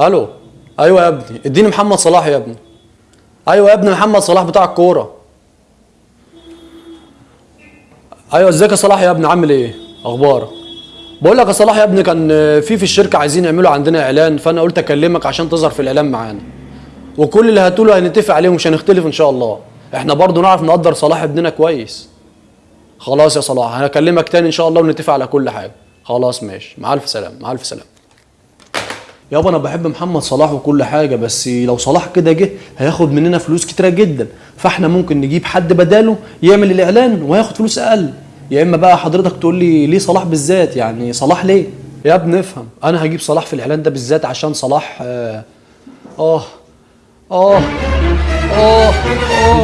ألو. أيوه يا ابني. اديني محمد صلاح يا ابني. أيوه يا ابني محمد صلاح بتاع الكورة. أيوه إزيك يا صلاح يا ابني؟ عامل إيه؟ أخبارك؟ بقول لك يا صلاح يا ابني كان في في الشركة عايزين يعملوا عندنا إعلان فأنا قلت أكلمك عشان تظهر في الإعلان معانا. وكل اللي هتقوله هنتفق عليه ومش هنختلف إن شاء الله. إحنا برضو نعرف نقدر صلاح ابننا كويس. خلاص يا صلاح هكلمك تاني إن شاء الله ونتفق على كل حاجة. خلاص ماشي. مع ألف سلامة مع ألف سلامة. يابا أنا بحب محمد صلاح وكل حاجة بس لو صلاح كده جه هياخد مننا فلوس كتيرة جدا. فاحنا ممكن نجيب حد بداله يعمل الإعلان وهياخد فلوس أقل. يا إما بقى حضرتك تقول لي ليه صلاح بالذات؟ يعني صلاح ليه؟ يا ابني افهم. أنا هجيب صلاح في الإعلان ده بالذات عشان صلاح آه آه آه آه,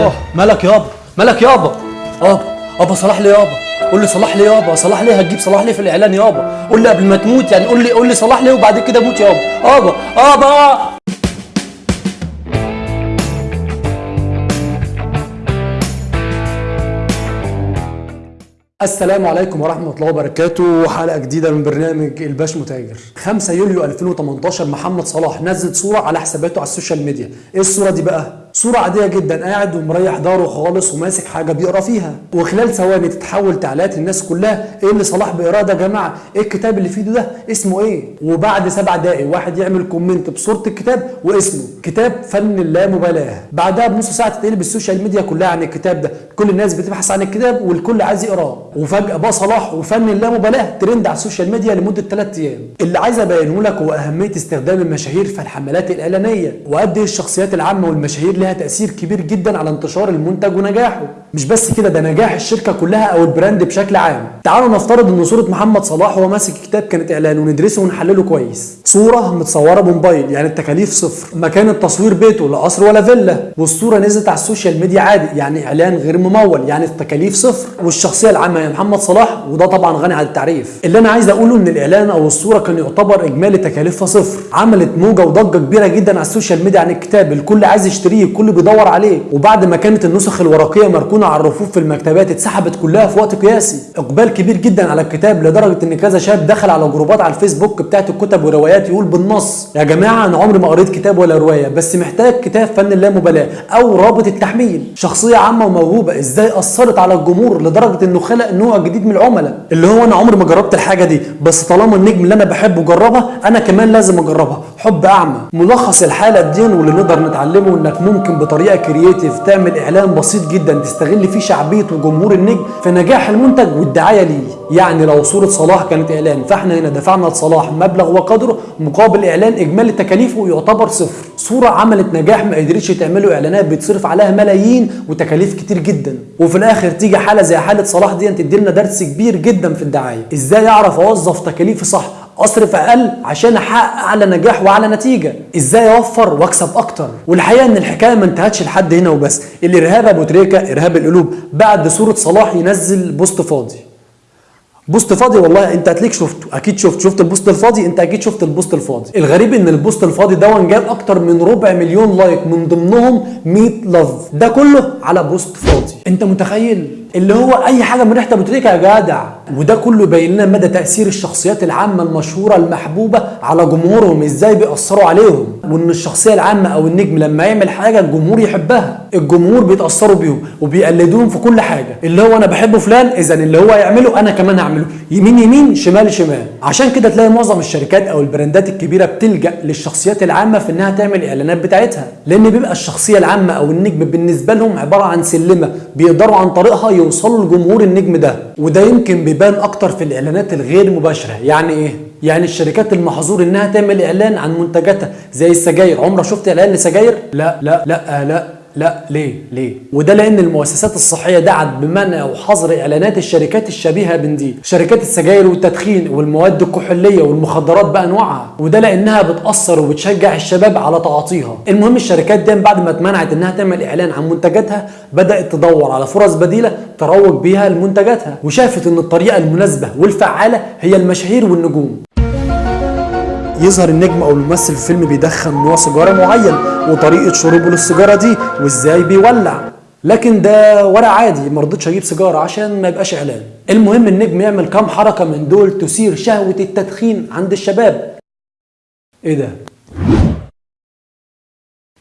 آه. مالك يابا مالك يابا. يابا يابا صلاح ليه يابا؟ قول لي صلاح ليه يابا صلاح ليه هتجيب صلاح ليه في الإعلان يابا قول لي قبل ما تموت يعني قول لي قول لي صلاح ليه وبعد كده موت يابا يابا يابا السلام عليكم ورحمة الله وبركاته. حلقة جديدة من برنامج الباش متاجر. 5 يوليو 2018 محمد صلاح نزل صورة على حساباته على ال social media. إيه الصورة دي بقى؟ صورة عادية جدا قاعد ومريح داره خالص وماسك حاجة بيقرأ فيها. وخلال ثواني تتحول تعليقات الناس كلها إيه اللي صلاح بيقراه ده يا جماعة؟ إيه الكتاب اللي في ايده ده؟ اسمه إيه؟ وبعد سبع دقايق واحد يعمل comment بصورة الكتاب واسمه. كتاب فن اللامبالاة بعدها بنص ساعة تتقلب ال social media كلها عن الكتاب ده. كل الناس بتبحث عن الكتاب والكل عايز يقرأه. وفجأة بقى صلاح وفن اللامبالاة ترند على ال social media لمدة 3 أيام. اللي عايز أبينه لك هو أهمية استخدام المشاهير في الحملات الإعلانية. وقد إيه الشخصيات العامة والمشاهير لها تأثير كبير جدا على انتشار المنتج ونجاحه. مش بس كده ده نجاح الشركة كلها أو ال brand بشكل عام. تعالوا نفترض إن صورة محمد صلاح وهو ماسك كتاب كانت إعلان وندرسه ونحلله كويس. صورة متصورة بموبايل يعني التكاليف صفر. مكان التصوير بيته لا قصر ولا فيلا. والصورة نزلت على ال social media عادي يعني إعلان غير ممول يعني التكاليف صفر. والشخصية العامة هي محمد صلاح وده طبعا غني عن التعريف. اللي أنا عايز أقوله إن الإعلان أو الصورة كان يعتبر إجمالي تكاليفها صفر. عملت موجة وضجة كبيرة جدا على ال social media عن الكتاب. الكل عايز يشتريه. الكل بيدور عليه. وبعد ما كانت النسخ الورقية مركونة على الرفوف في المكتبات اتسحبت كلها في وقت قياسي. إقبال كبير جدا على الكتاب لدرجة إن كذا شاب دخل على جروبات على الفيسبوك بتاعت الكتب وروايات يقول بالنص يا جماعة أنا عمري ما قريت كتاب ولا رواية بس محتاج كتاب فن اللامبالاة أو رابط التحميل. شخصية عامة وموهوبة إزاي أثرت على الجمهور لدرجة إنه خلق نوع جديد من العملاء؟ اللي هو أنا عمري ما جربت الحاجة دي بس طالما النجم اللي أنا بحبه جربها أنا كمان لازم أجربها. حب أعمى. ملخص الحالة دي واللي نقدر نتعلمه إنك ممكن بطريقة creative تعمل إعلان بسيط جدا تستغل فيه شعبية وجمهور النجم في نجاح المنتج والدعاية ليه. يعني لو صورة صلاح كانت إعلان فإحنا هنا دفعنا لصلاح مبلغ وقدره مقابل إعلان إجمالي تكاليفه يعتبر صفر. صورة عملت نجاح ما قدرتش تعمله إعلانات بيتصرف عليها ملايين وتكاليف كتير جدا. وفي الآخر تيجي حالة زي حالة صلاح دي تدي لنا درس كبير جدا في الدعاية. إزاي أعرف أوظف تكاليفي صح؟ اصرف أقل عشان أحقق أعلى نجاح وأعلى نتيجة. إزاي أوفر وأكسب أكتر؟ والحقيقة إن الحكاية ما انتهتش لحد هنا وبس. الارهاب أبو تريكة إرهاب القلوب بعد صورة صلاح ينزل بوست فاضي. post فاضي؟ والله أنت هتلاقيك شفته أكيد شفت. شفت ال post الفاضي؟ أنت أكيد شفت ال post الفاضي. الغريب إن ال post الفاضي ده جاب أكتر من ربع مليون like من ضمنهم 100 love ده كله على post فاضي. أنت متخيل؟ اللي هو أي حاجة من ريحة أبو تريكة يا جدع. وده كله يبين لنا مدى تأثير الشخصيات العامة المشهورة المحبوبة على جمهورهم إزاي بيأثروا عليهم. وإن الشخصية العامة أو النجم لما يعمل حاجة الجمهور يحبها الجمهور بيتأثروا بيهم وبيقلدوهم في كل حاجة. اللي هو أنا بحبه فلان اذا اللي هو يعمله أنا كمان هعمله. يمين يمين شمال شمال. عشان كده تلاقي معظم الشركات أو البراندات الكبيرة بتلجأ للشخصيات العامة في إنها تعمل إعلانات بتاعتها. لأن بيبقى الشخصية العامة أو النجم بالنسبة لهم عبارة عن سلمة بيقدروا عن طريقها يوصلوا لجمهور النجم ده وده يمكن بيبان أكتر في الإعلانات الغير مباشرة. يعني إيه؟ يعني الشركات المحظور إنها تعمل إعلان عن منتجاتها زي السجاير. عمرك شفت إعلان لسجاير؟ لا لا لا لا. لا ليه؟ ليه؟ وده لأن المؤسسات الصحية دعت بمنع وحظر إعلانات الشركات الشبيهة من دي شركات السجاير والتدخين والمواد الكحولية والمخدرات بانواعها وده لأنها بتأثر وبتشجع الشباب على تعاطيها. المهم الشركات دي بعد ما اتمنعت إنها تعمل إعلان عن منتجاتها بدأت تدور على فرص بديلة تروج بيها لمنتجاتها. وشافت إن الطريقة المناسبة والفعالة هي المشاهير والنجوم. يظهر النجم أو الممثل في فيلم بيدخن نوع سيجارة معين وطريقة شربه للسيجارة دي وإزاي بيولع. لكن ده ورق عادي ما رضيتش أجيب سيجارة عشان ما يبقاش إعلان. المهم النجم يعمل كام حركة من دول تثير شهوة التدخين عند الشباب. إيه ده؟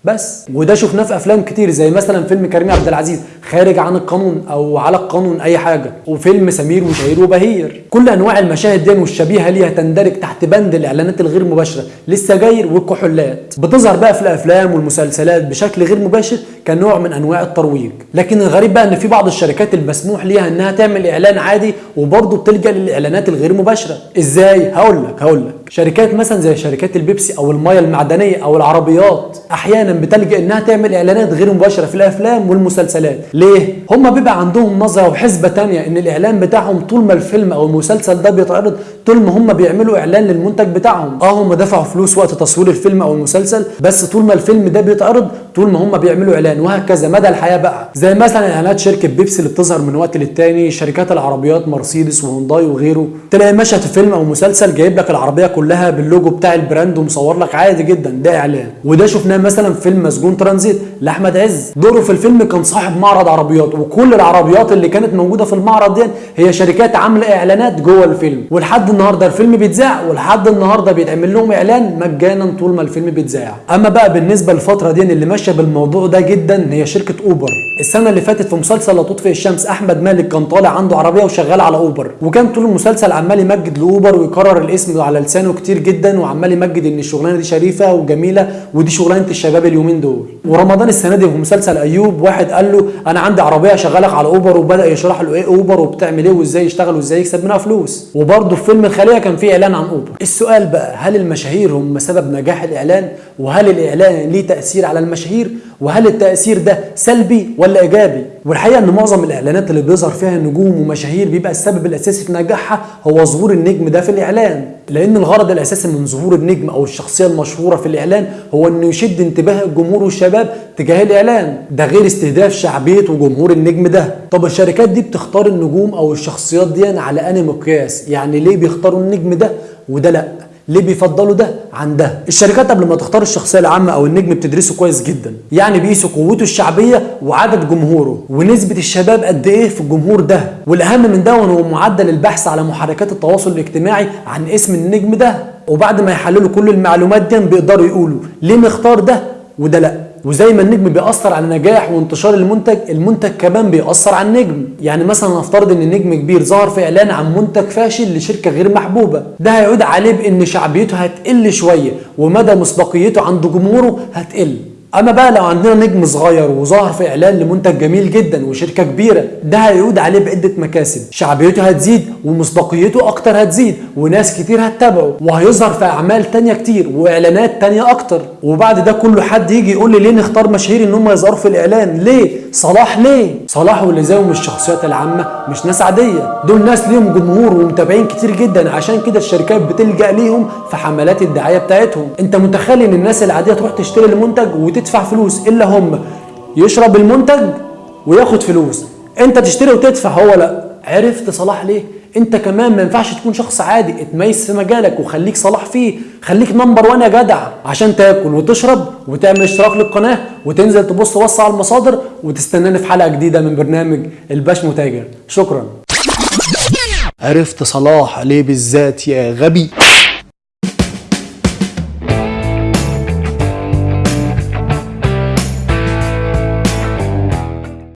بس. وده شفناه في أفلام كتير زي مثلا فيلم كريم عبد العزيز خارج عن القانون أو على القانون أي حاجة. وفيلم سمير وشهير وبهير. كل أنواع المشاهد دي والشبيهه ليها تندرج تحت بند الإعلانات الغير مباشرة. للسجاير والكحولات بتظهر بقى في الأفلام والمسلسلات بشكل غير مباشر. كنوع من أنواع الترويج. لكن الغريب بقى إن في بعض الشركات المسموح ليها إنها تعمل إعلان عادي وبرضه بتلجأ للإعلانات الغير مباشرة. إزاي؟ هقول لك هقول لك. شركات مثلا زي شركات البيبسي أو المياه المعدنية أو العربيات أحيانا بتلجأ إنها تعمل إعلانات غير مباشرة في الأفلام والمسلسلات. ليه؟ هم بيبقى عندهم نظرة وحسبة تانية إن الإعلان بتاعهم طول ما الفيلم أو المسلسل ده بيتعرض طول ما هم بيعملوا إعلان للمنتج بتاعهم. آه هم دفعوا فلوس وقت تصوير الفيلم أو المسلسل بس طول ما الفيلم ده بيتعرض طول ما هم بيعملوا إعلان. وهكذا. مدى الحياة بقى. زي مثلا إعلانات شركة بيبسي اللي بتظهر من وقت للتاني شركات العربيات مرسيدس وهونداي وغيره. تلاقي مشهد في فيلم أو مسلسل جايب لك العربية كلها باللوجو بتاع ال brand ومصور لك عادي جدا. ده إعلان. وده شفناه مثلا في فيلم مسجون ترانزيت لأحمد عز. دوره في الفيلم كان صاحب معرض عربيات وكل العربيات اللي كانت موجودة في المعرض دي هي شركات عاملة إعلانات جوه الفيلم. ولحد النهارده الفيلم بيتذاع ولحد النهارده بيتعمل لهم إعلان مجانا طول ما الفيلم بيتذاع. أما بقى بالنسبة للفترة دي اللي ماشية بالموضوع ده جدا هي شركة اوبر السنة اللي فاتت في مسلسل لا تطفئ الشمس أحمد مالك كان طالع عنده عربية وشغال على اوبر وكان طول المسلسل عمال يمجد لأوبر ويكرر الاسم على لسانه كتير جدا وعمال يمجد إن الشغلانة دي شريفة وجميلة ودي شغلانة الشباب اليومين دول. ورمضان السنة دي في مسلسل أيوب واحد قال له أنا عندي عربية شغالك على اوبر وبدأ يشرح له إيه اوبر وبتعمل إيه وإزاي يشتغل وإزاي يكسب منها فلوس. وبرده في فيلم الخلية كان في إعلان عن اوبر السؤال بقى هل المشاهير هم سبب نجاح الإعلان؟ وهل الإعلان ليه تأثير على المشاهير؟ وهل التأثير ده سلبي ولا إيجابي؟ والحقيقة إن معظم الإعلانات اللي بيظهر فيها نجوم ومشاهير بيبقى السبب الأساسي في نجاحها هو ظهور النجم ده في الإعلان. لأن الغرض الأساسي من ظهور النجم أو الشخصية المشهورة في الإعلان هو إنه يشد انتباه الجمهور والشباب تجاه الإعلان. ده غير استهداف شعبية وجمهور النجم ده. طب الشركات دي بتختار النجوم أو الشخصيات دي على أنهي مقياس؟ يعني ليه بيختاروا النجم ده وده لأ؟ ليه بيفضلوا ده عن ده؟ الشركات قبل ما تختار الشخصية العامة أو النجم بتدرسه كويس جدا يعني بيقيسوا قوته الشعبية وعدد جمهوره ونسبة الشباب قد إيه في الجمهور ده. والأهم من ده هو معدل البحث على محركات التواصل الاجتماعي عن اسم النجم ده. وبعد ما يحللوا كل المعلومات دي بيقدروا يقولوا ليه نختار ده وده لأ. وزي ما النجم بيأثر على نجاح وانتشار المنتج المنتج كمان بيأثر على النجم. يعني مثلا نفترض إن نجم كبير ظهر في إعلان عن منتج فاشل لشركة غير محبوبة. ده هيعود عليه بإن شعبيته هتقل شوية ومدى مصداقيته عند جمهوره هتقل. أما بقى لو عندنا نجم صغير وظهر في إعلان لمنتج جميل جدا وشركة كبيرة ده هيعود عليه بعدة مكاسب. شعبيته هتزيد ومصداقيته أكتر هتزيد وناس كتير هتتابعه وهيظهر في أعمال تانية كتير وإعلانات تانية أكتر. وبعد ده كله حد يجي يقول لي ليه نختار مشاهير إن هم يظهروا في الإعلان؟ ليه؟ صلاح ليه؟ صلاح واللي زيهم الشخصيات العامة مش ناس عادية. دول ناس ليهم جمهور ومتابعين كتير جدا عشان كده الشركات بتلجأ ليهم في حملات الدعاية بتاعتهم. أنت متخيل إن الناس العادية تروح تشتري المنتج وتدفع فلوس إلا هم؟ يشرب المنتج وياخد فلوس. أنت تشتري وتدفع هو لا. عرفت صلاح ليه؟ انت كمان ما ينفعش تكون شخص عادي اتميز في مجالك وخليك صلاح فيه. خليك نمبر وان يا جدع عشان تاكل وتشرب وتعمل اشتراك للقناة وتنزل تبص بص على المصادر وتستناني في حلقة جديدة من برنامج الباش متاجر. شكرا. عرفت صلاح ليه بالذات يا غبي؟